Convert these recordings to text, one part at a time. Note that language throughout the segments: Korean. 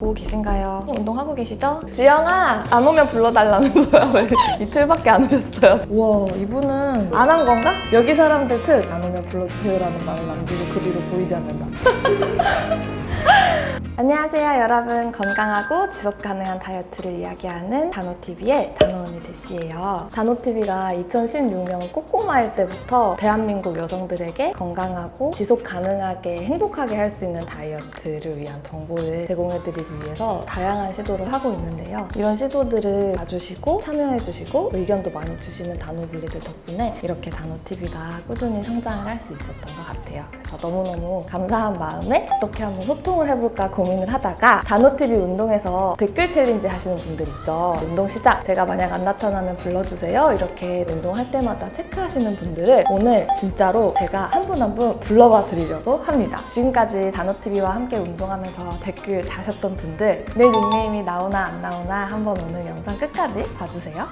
보고 계신가요? 운동하고 계시죠? 지영아! 안 오면 불러달라면서요? 왜 이틀밖에 안 오셨어요? 우와 이분은 안 한 건가? 여기 사람들 특! 안 오면 불러주세요라는 말을 남기고 그 뒤로 보이지 않는다 안녕하세요 여러분. 건강하고 지속 가능한 다이어트를 이야기하는 단호TV의 단호언니 제시예요. 단호TV가 2016년 꼬꼬마일 때부터 대한민국 여성들에게 건강하고 지속 가능하게 행복하게 할 수 있는 다이어트를 위한 정보를 제공해드리기 위해서 다양한 시도를 하고 있는데요. 이런 시도들을 봐주시고 참여해주시고 의견도 많이 주시는 단호블리들 덕분에 이렇게 단호TV가 꾸준히 성장을 할 수 있었던 것 같아요. 그래서 너무너무 감사한 마음에 어떻게 한번 소통을 해볼까 고민 을 하다가 단호TV 운동에서 댓글 챌린지 하시는 분들 있죠. 운동 시작! 제가 만약 안 나타나면 불러주세요. 이렇게 운동할 때마다 체크하시는 분들을 오늘 진짜로 제가 한 분 한 분 불러봐 드리려고 합니다. 지금까지 단호TV와 함께 운동하면서 댓글 다셨던 분들 내 닉네임이 나오나 안 나오나 한번 오늘 영상 끝까지 봐주세요.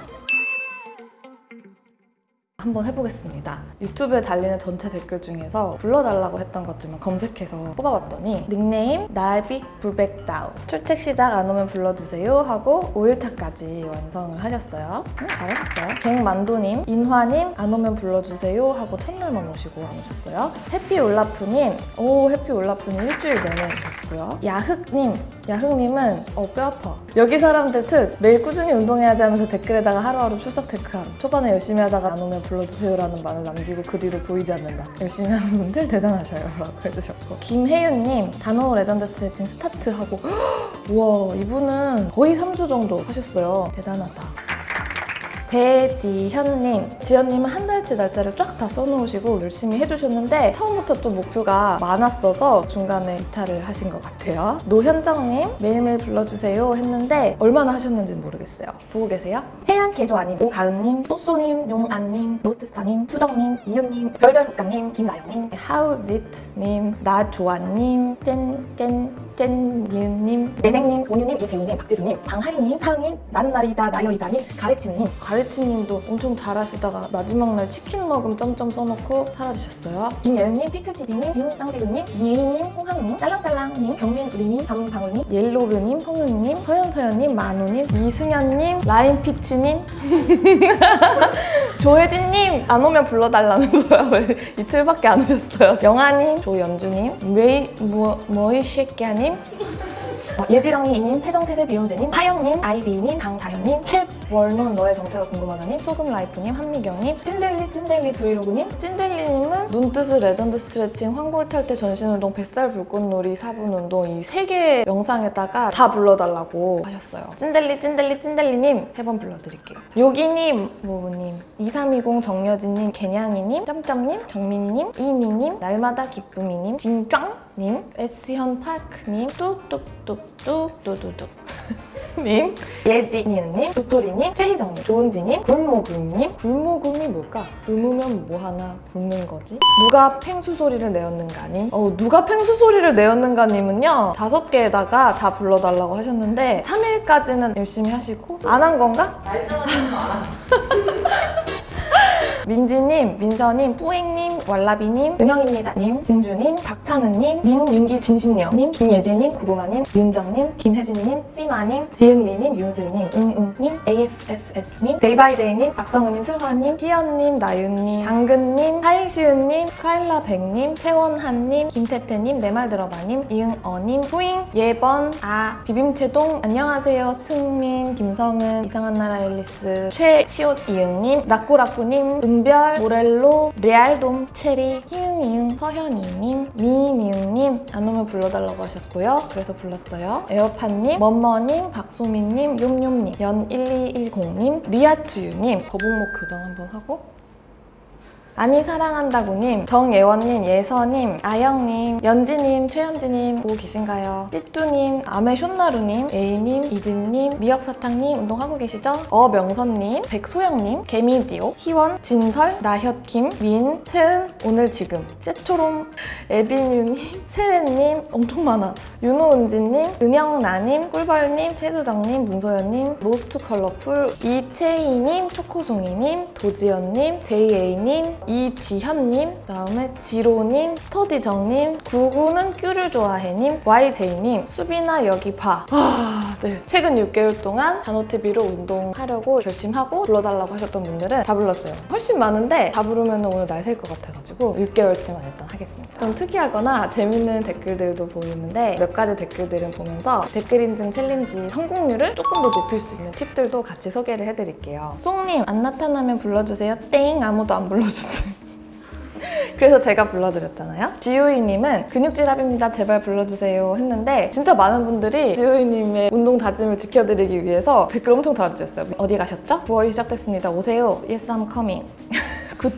한번 해보겠습니다. 유튜브에 달리는 전체 댓글 중에서 불러달라고 했던 것들만 검색해서 뽑아봤더니 닉네임 날빅 불백다우 출첵 시작 안 오면 불러주세요 하고 5일차까지 완성을 하셨어요. 음, 잘하셨어요. 갱만도님, 인화님 안 오면 불러주세요 하고 첫날만 오시고 안 오셨어요. 해피올라프님, 오 해피올라프님 일주일 내내 오셨고요. 야흑님, 야흑님은 어 뼈 아파. 여기 사람들 특 매일 꾸준히 운동해야지 하면서 댓글에다가 하루하루 출석 체크함. 초반에 열심히 하다가 안 오면 불러 주세요라는 말을 남기고 그 뒤로 보이지 않는다. 열심히 하는 분들 대단하셔요. 라고 해주셨고 김혜윤님 단호 레전드 스트레칭 스타트하고 우와 이분은 거의 3주 정도 하셨어요. 대단하다. 배지현님, 지현님은 한 달치 날짜를 쫙 다 써놓으시고 열심히 해주셨는데 처음부터 또 목표가 많았어서 중간에 이탈을 하신 것 같아요. 노현정님, 매일매일 불러주세요 했는데 얼마나 하셨는지는 모르겠어요. 보고 계세요? 해양 개조아님, 오가은님, 소쏘님, 용안님, 로스트스타님, 수정님, 이윤님, 별별국장님, 김나영님, 하우짓님, 나조아님, 짠짠 짠니은님, 내냉님, 온유님, 이재훈님, 박지수님, 방하리님, 타은님, 나는 날이다, 나여이다님, 가래치님 가래치님도 엄청 잘하시다가 마지막 날 치킨 먹음 점점 써놓고 사라지셨어요. 김예은님, 피클TV님, 윤쌍대근님, 니에이님, 홍항님, 딸랑딸랑님, 경민우리님, 담방울님, 옐로그님, 성윤님, 서현서연님, 만우님, 이승현님, 라인피치님 조혜진님 안 오면 불러달라면서요. 왜 이틀밖에 안 오셨어요. 영아님, 조연주님, 웨이 뭐 뭐이 쉐끼야님, 어, 예지렁이님, 태정태세 비욘세님, 하영님, 아이비님, 강다현님, 최월눈 너의 정체가 궁금하다님, 소금라이프님, 한미경님, 찐델리 찐델리 브이로그님, 찐델리님은 눈뜨스 레전드 스트레칭, 황골 탈 때 전신운동, 뱃살 불꽃놀이, 4분 운동 이 세개 영상에다가 다 불러달라고 하셨어요. 찐델리 찐델리 찐델리님 세 번 불러드릴게요. 요기님, 모부님, 2320 정여진님, 개냥이님, 짬짬님, 정민님, 이니님, 날마다 기쁨이님, 진짱 님, S현 파크님, 뚝뚝뚝뚝 뚜두둑 님, 예지니은님, 도토리님, 최희정님, 조은지님, 굴모굴님 굴모굴이 뭘까? 굶으면 뭐하나 굶는 거지? 누가 팽수 소리를 내었는가님? 어, 누가 팽수 소리를 내었는가님은요 다섯 개에다가 다 불러달라고 하셨는데 3일까지는 열심히 하시고 안 한 건가? 민지님, 민서님, 뿌잉님, 왈라비님, 은영입니다님, 진주님, 박찬은님, 민윤기 진심녀님, 김예진님, 고구마님, 윤정님, 김혜진님, 씨마님, 지은미님, 윤슬님, 응응님, AFFS님, 데이바이데이님, 박성우님, 슬화님, 희연님, 나윤님, 당근님, 하잉시은님, 카일라백님, 세원한님, 김태태님, 내 말 들어봐님, 이응어님, 후잉, 예번, 아, 비빔채동, 안녕하세요, 승민, 김성은, 이상한 나라 앨리스, 최시옷 이응님, 라꾸라꾸님, 은별, 모렐로, 레알돔, 체리, 희응이응, 서현이님, 미니응님 안 오면 불러달라고 하셨고요. 그래서 불렀어요. 에어팟님, 머머님, 박소민님, 욤욤님, 연1210님, 리아투유님 거북목 교정 한번 하고 아니 사랑한다고님, 정예원님, 예서님, 아영님, 연지님, 최현지님 보고 계신가요? 띠뚜님, 아메쇼나루님, 에이님, 이진님, 미역사탕님 운동하고 계시죠? 어명선님, 백소영님, 개미지옥, 희원, 진설, 나혁킴, 민, 세은, 오늘 지금, 세초롬, 에비뉴님, 세레님 엄청 많아 윤호은지님, 은영나님, 꿀벌님, 최수정님, 문소연님, 로스트 컬러풀, 이채희님, 초코송이님, 도지연님, JA님, 이지현님, 그다음에 지로님, 스터디정님, 구구는 큐를 좋아해님, YJ님, 수비나 여기 봐. 아, 네. 최근 6개월 동안 단호TV로 운동하려고 결심하고 불러달라고 하셨던 분들은 다 불렀어요. 훨씬 많은데 다 부르면 오늘 날 셀 것 같아가지고 6개월치만 일단 하겠습니다. 좀 특이하거나 재밌는 댓글들도 보이는데 몇 가지 댓글들은 보면서 댓글 인증 챌린지 성공률을 조금 더 높일 수 있는 팁들도 같이 소개를 해드릴게요. 송님 안 나타나면 불러주세요. 땡 아무도 안 불러주세요. 그래서 제가 불러드렸잖아요. 지우이님은 근육질합입니다. 제발 불러주세요 했는데 진짜 많은 분들이 지우이님의 운동 다짐을 지켜드리기 위해서 댓글 엄청 달아주셨어요. 어디 가셨죠? 9월이 시작됐습니다. 오세요. Yes, I'm coming. Good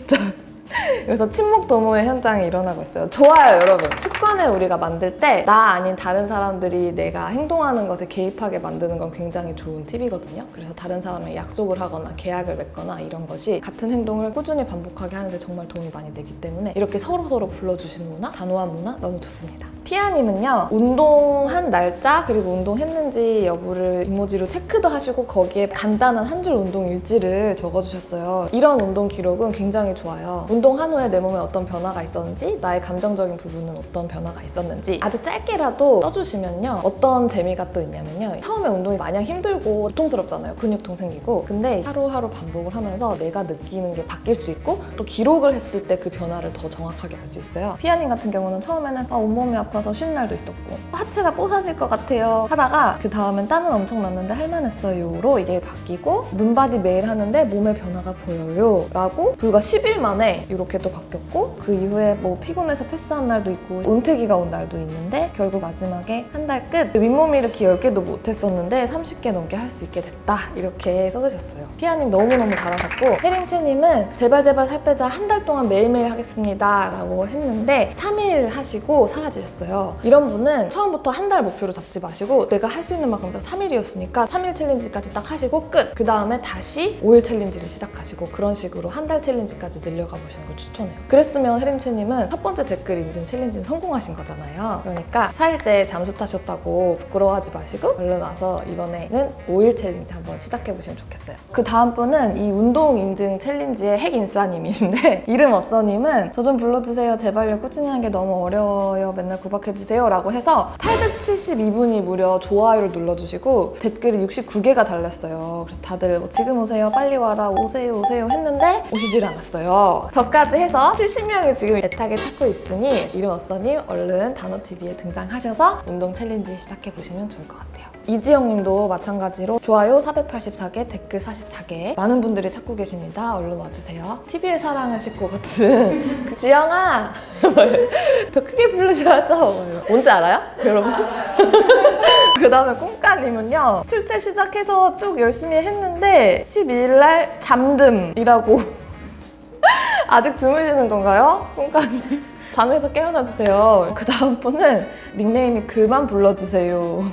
그래서 침묵 도모의 현장이 일어나고 있어요. 좋아요, 여러분. 습관을 우리가 만들 때 나 아닌 다른 사람들이 내가 행동하는 것에 개입하게 만드는 건 굉장히 좋은 팁이거든요. 그래서 다른 사람의 약속을 하거나 계약을 맺거나 이런 것이 같은 행동을 꾸준히 반복하게 하는데 정말 도움이 많이 되기 때문에 이렇게 서로서로 불러주시는 문화, 단호한 문화 너무 좋습니다. 피아님은요, 운동 한 날짜 그리고 운동했는지 여부를 이모지로 체크도 하시고 거기에 간단한 한 줄 운동 일지를 적어주셨어요. 이런 운동 기록은 굉장히 좋아요. 운동한 후에 내 몸에 어떤 변화가 있었는지 나의 감정적인 부분은 어떤 변화가 있었는지 아주 짧게라도 써주시면요. 어떤 재미가 또 있냐면요. 처음에 운동이 마냥 힘들고 고통스럽잖아요. 근육통 생기고. 근데 하루하루 반복을 하면서 내가 느끼는 게 바뀔 수 있고 또 기록을 했을 때 그 변화를 더 정확하게 알 수 있어요. 피아님 같은 경우는 처음에는 아, 온몸이 아파서 쉰 날도 있었고 하체가 뽀사 질 것 같아요. 하다가 그 다음엔 땀은 엄청 났는데 할만했어요로 이게 바뀌고 눈바디 매일 하는데 몸에 변화가 보여요. 라고 불과 10일 만에 이렇게 또 바뀌었고 그 이후에 뭐 피곤해서 패스한 날도 있고 은퇴기가 온 날도 있는데 결국 마지막에 한 달 끝 윗몸 일으키 10개도 못했었는데 30개 넘게 할 수 있게 됐다. 이렇게 써주셨어요. 피아님 너무너무 잘하셨고 혜림채님은 제발 제발 살 빼자 한 달 동안 매일매일 하겠습니다. 라고 했는데 3일 하시고 사라지셨어요. 이런 분은 처음부터 한달 목표로 잡지 마시고 내가 할 수 있는 만큼 3일이었으니까 3일 챌린지까지 딱 하시고 끝! 그 다음에 다시 5일 챌린지를 시작하시고 그런 식으로 한 달 챌린지까지 늘려가 보시는 걸 추천해요. 그랬으면 혜림채님은 첫 번째 댓글 인증 챌린지는 성공하신 거잖아요. 그러니까 4일째 잠수 타셨다고 부끄러워하지 마시고 얼른 와서 이번에는 5일 챌린지 한번 시작해보시면 좋겠어요. 그 다음 분은 이 운동 인증 챌린지의 핵 인싸님이신데 이름 어써님은 저 좀 불러주세요. 제발요. 꾸준히 하는 게 너무 어려워요. 맨날 구박해주세요. 라고 해서 872분이 무려 좋아요를 눌러주시고 댓글이 69개가 달렸어요. 그래서 다들 뭐 지금 오세요 빨리 와라 오세요 오세요 했는데 오시질 않았어요. 저까지 해서 70명이 지금 애타게 찾고 있으니 이름 어써님 얼른 단호TV에 등장하셔서 운동 챌린지 시작해보시면 좋을 것 같아요 이지영님도 마찬가지로 좋아요 484개, 댓글 44개 많은 분들이 찾고 계십니다. 얼른 와주세요. TV의 사랑하실 것 같은 그 지영아! 더 크게 부르셔야죠. 뭔지 알아요? 여러분? 그 다음에 꿈까님은요. 출제 시작해서 쭉 열심히 했는데 12일날 잠듦이라고 아직 주무시는 건가요? 꿈까님? 잠에서 깨어나 주세요. 그 다음 분은 닉네임이 그만 불러주세요.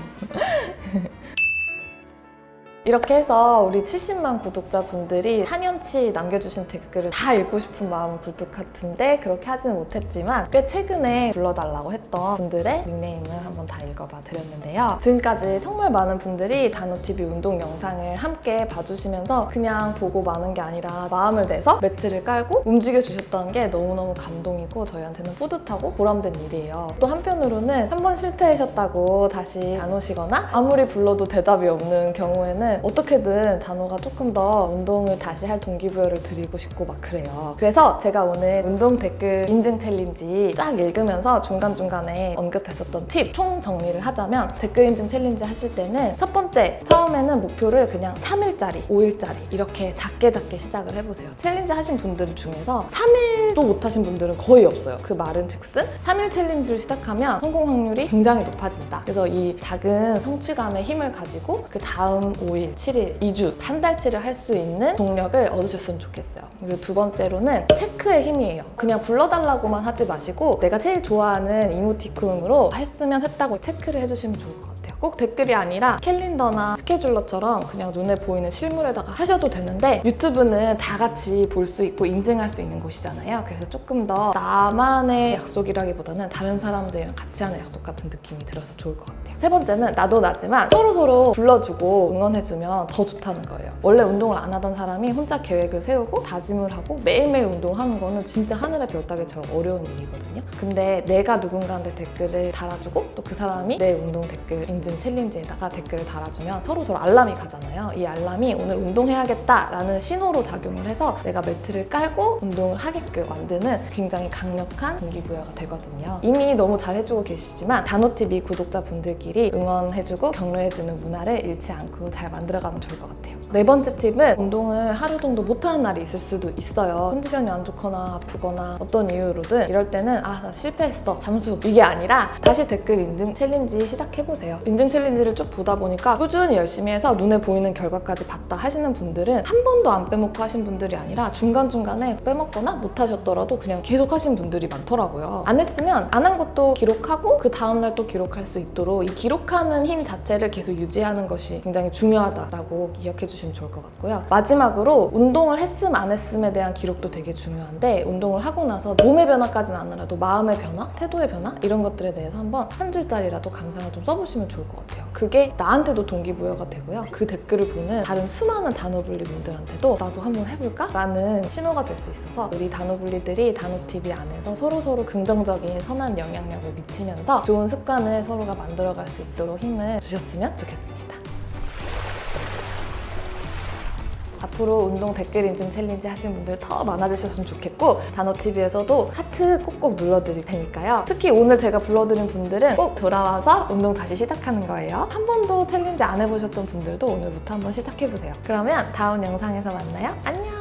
이렇게 해서 우리 70만 구독자분들이 4년치 남겨주신 댓글을 다 읽고 싶은 마음은 굴뚝 같은데 그렇게 하지는 못했지만 꽤 최근에 불러달라고 했던 분들의 닉네임을 한번 다 읽어봐 드렸는데요. 지금까지 정말 많은 분들이 단호TV 운동 영상을 함께 봐주시면서 그냥 보고 마는 게 아니라 마음을 내서 매트를 깔고 움직여주셨던 게 너무너무 감동이고 저희한테는 뿌듯하고 보람된 일이에요. 또 한편으로는 한 번 실패하셨다고 다시 안 오시거나 아무리 불러도 대답이 없는 경우에는 어떻게든 단호가 조금 더 운동을 다시 할 동기부여를 드리고 싶고 막 그래요. 그래서 제가 오늘 운동 댓글 인증 챌린지 쫙 읽으면서 중간중간에 언급했었던 팁 총 정리를 하자면 댓글 인증 챌린지 하실 때는 첫 번째, 처음에는 목표를 그냥 3일짜리, 5일짜리 이렇게 작게 작게 시작을 해보세요. 챌린지 하신 분들 중에서 3일도 못하신 분들은 거의 없어요. 그 말은 즉슨 3일 챌린지를 시작하면 성공 확률이 굉장히 높아진다. 그래서 이 작은 성취감의 힘을 가지고 그 다음 5일, 7일, 2주, 한 달치를 할 수 있는 동력을 얻으셨으면 좋겠어요. 그리고 두 번째로는 체크의 힘이에요. 그냥 불러달라고만 하지 마시고 내가 제일 좋아하는 이모티콘으로 했으면 했다고 체크를 해주시면 좋을 것 같아요. 꼭꼭 댓글이 아니라 캘린더나 스케줄러처럼 그냥 눈에 보이는 실물에다가 하셔도 되는데 유튜브는 다 같이 볼 수 있고 인증할 수 있는 곳이잖아요. 그래서 조금 더 나만의 약속이라기보다는 다른 사람들이랑 같이 하는 약속 같은 느낌이 들어서 좋을 것 같아요. 세 번째는 나도 나지만 서로서로 불러주고 응원해주면 더 좋다는 거예요. 원래 운동을 안 하던 사람이 혼자 계획을 세우고 다짐을 하고 매일매일 운동하는 거는 진짜 하늘의 별 따기처럼 어려운 일이거든요. 근데 내가 누군가한테 댓글을 달아주고 또 그 사람이 내 운동 댓글 인증 챌린지에다가 댓글을 달아주면 서로 서로 알람이 가잖아요. 이 알람이 오늘 운동해야겠다라는 신호로 작용을 해서 내가 매트를 깔고 운동을 하게끔 만드는 굉장히 강력한 동기부여가 되거든요. 이미 너무 잘 해주고 계시지만 단호TV 구독자분들끼리 응원해주고 격려해주는 문화를 잃지 않고 잘 만들어가면 좋을 것 같아요. 네 번째 팁은 운동을 하루 정도 못하는 날이 있을 수도 있어요. 컨디션이 안 좋거나 아프거나 어떤 이유로든 이럴 때는 아 나 실패했어 잠수 이게 아니라 다시 댓글 인증 챌린지 시작해보세요. 인증 챌린지를 쭉 보다 보니까 꾸준히 열심히 해서 눈에 보이는 결과까지 봤다 하시는 분들은 한 번도 안 빼먹고 하신 분들이 아니라 중간중간에 빼먹거나 못하셨더라도 그냥 계속 하신 분들이 많더라고요. 안 했으면 안 한 것도 기록하고 그 다음날 또 기록할 수 있도록 이 기록하는 힘 자체를 계속 유지하는 것이 굉장히 중요하다라고 기억해 주 시면 좋을 것 같고요. 마지막으로 운동을 했음 안 했음에 대한 기록도 되게 중요한데 운동을 하고 나서 몸의 변화까지는 아니라도 마음의 변화, 태도의 변화 이런 것들에 대해서 한번 한 줄짜리라도 감상을 좀 써보시면 좋을 것 같아요. 그게 나한테도 동기부여가 되고요. 그 댓글을 보는 다른 수많은 단호블리 분들한테도 나도 한번 해볼까? 라는 신호가 될 수 있어서 우리 단호블리들이 단호TV 안에서 서로서로 긍정적인 선한 영향력을 미치면서 좋은 습관을 서로가 만들어갈 수 있도록 힘을 주셨으면 좋겠습니다. 앞으로 운동 댓글 인증 챌린지 하시는 분들 더 많아지셨으면 좋겠고 단호TV에서도 하트 꼭꼭 눌러드릴 테니까요. 특히 오늘 제가 불러드린 분들은 꼭 돌아와서 운동 다시 시작하는 거예요. 한 번도 챌린지 안 해보셨던 분들도 오늘부터 한번 시작해보세요. 그러면 다음 영상에서 만나요. 안녕!